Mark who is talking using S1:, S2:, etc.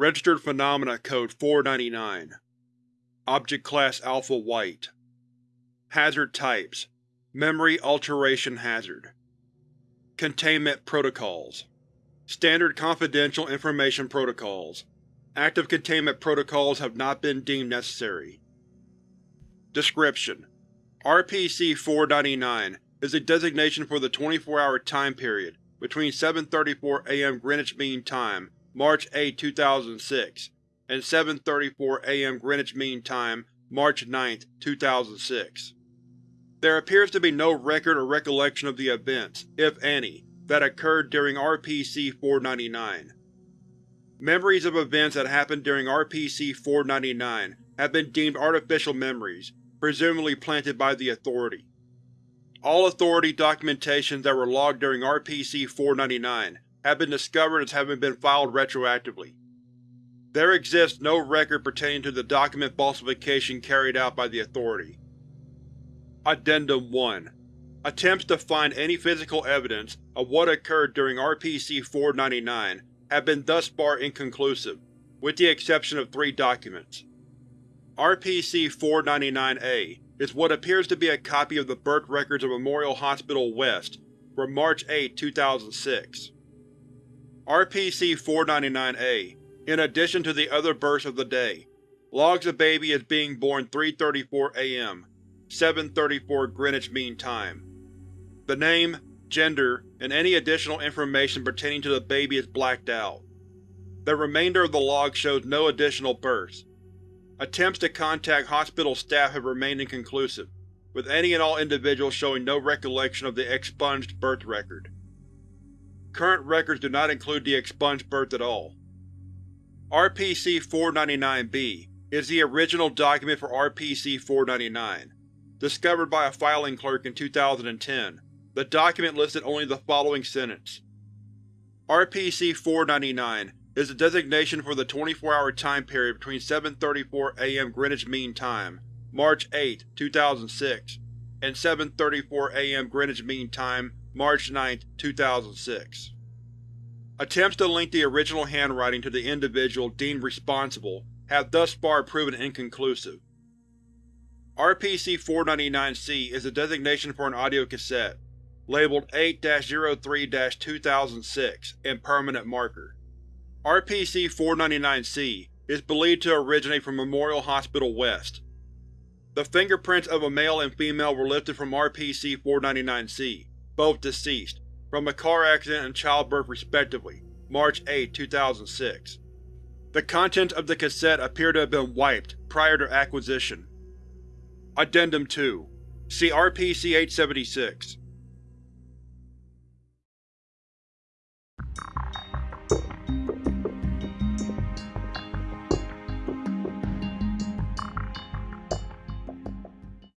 S1: Registered Phenomena Code 499 Object Class Alpha White. Hazard Types. Memory Alteration Hazard. Containment Protocols. Standard Confidential Information Protocols. Active containment protocols have not been deemed necessary. Description: RPC-499 is a designation for the 24-hour time period between 7.34 am Greenwich Mean Time, March 8, 2006, and 7.34 am Greenwich Mean Time, March 9, 2006. There appears to be no record or recollection of the events, if any, that occurred during RPC-499. Memories of events that happened during RPC-499 have been deemed artificial memories, presumably planted by the Authority. All Authority documentations that were logged during RPC-499 have been discovered as having been filed retroactively. There exists no record pertaining to the document falsification carried out by the Authority. Addendum 1 Attempts to find any physical evidence of what occurred during RPC-499 have been thus far inconclusive, with the exception of three documents. RPC-499-A is what appears to be a copy of the birth records of Memorial Hospital West from March 8, 2006. RPC-499-A, in addition to the other births of the day, logs a baby as being born 3.34 am, 7.34 Greenwich Mean Time. The name, gender, and any additional information pertaining to the baby is blacked out. The remainder of the log shows no additional births. Attempts to contact hospital staff have remained inconclusive, with any and all individuals showing no recollection of the expunged birth record. Current records do not include the expunged birth at all. RPC-499-B is the original document for RPC-499, discovered by a filing clerk in 2010 the document listed only the following sentence. RPC-499 is a designation for the 24-hour time period between 7.34 am Greenwich Mean Time, March 8, 2006, and 7.34 am Greenwich Mean Time, March 9, 2006. Attempts to link the original handwriting to the individual deemed responsible have thus far proven inconclusive. RPC-499-C is a designation for an audio cassette, labeled 8-03-2006 in permanent marker. RPC-499-C is believed to originate from Memorial Hospital West. The fingerprints of a male and female were lifted from RPC-499-C, both deceased, from a car accident and childbirth respectively, March 8, 2006. The contents of the cassette appear to have been wiped prior to acquisition. Addendum 2 See RPC-876